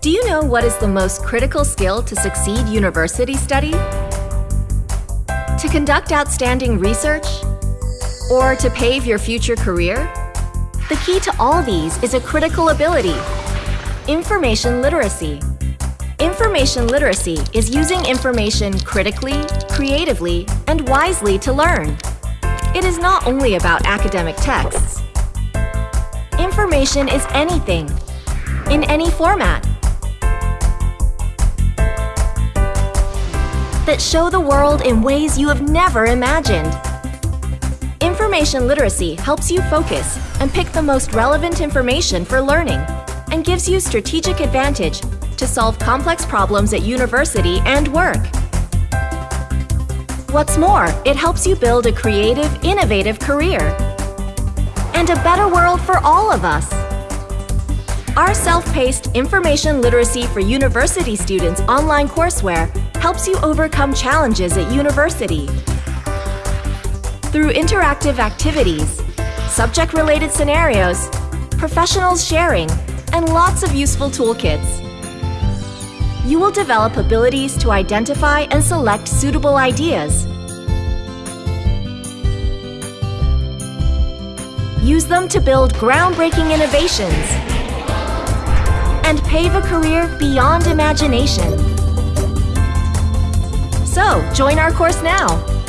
Do you know what is the most critical skill to succeed university study? To conduct outstanding research? Or to pave your future career? The key to all these is a critical ability, information literacy. Information literacy is using information critically, creatively, and wisely to learn. It is not only about academic texts. Information is anything, in any format, that show the world in ways you have never imagined. Information literacy helps you focus and pick the most relevant information for learning and gives you strategic advantage to solve complex problems at university and work. What's more, it helps you build a creative, innovative career and a better world for all of us. Our self-paced Information Literacy for University Students online courseware helps you overcome challenges at university. Through interactive activities, subject-related scenarios, professionals sharing, and lots of useful toolkits you will develop abilities to identify and select suitable ideas. Use them to build groundbreaking innovations and pave a career beyond imagination. So, join our course now